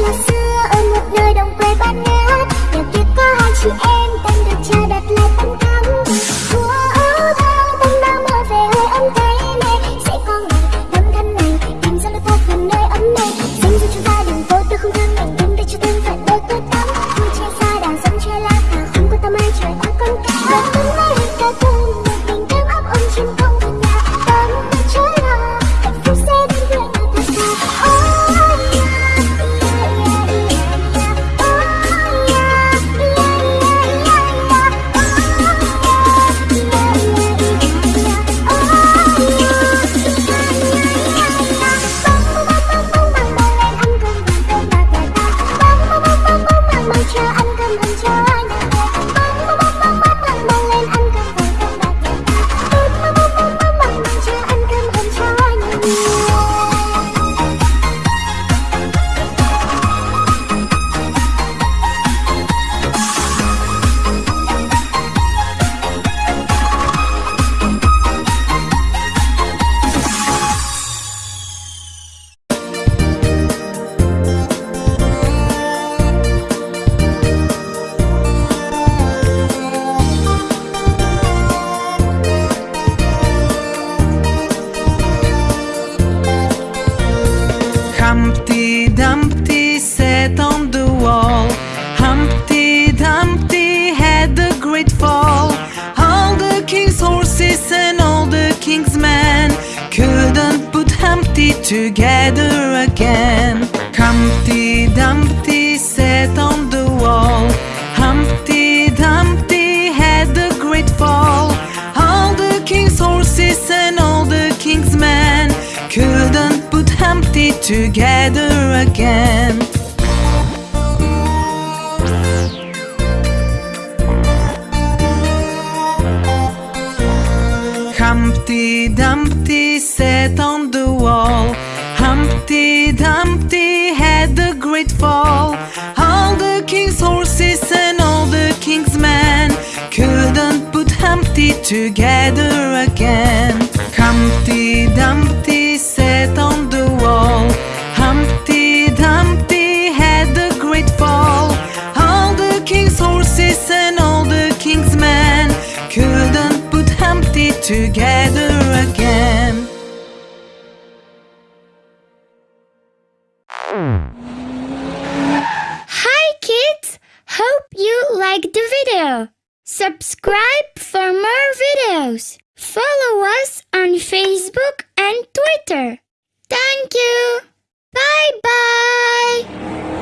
là xưa, ở một nơi đồng quê bát ngát nhà kia có hai chị em. Humpty Dumpty sat on the wall. Humpty Dumpty had a great fall. All the king's horses and all the king's men couldn't put Humpty together again. Together again. Humpty Dumpty sat on the wall. Humpty Dumpty had a great fall. All the king's horses and all the king's men couldn't put Humpty together again. Humpty Dumpty together again. Hi kids! Hope you liked the video. Subscribe for more videos. Follow us on Facebook and Twitter. Thank you. Bye bye.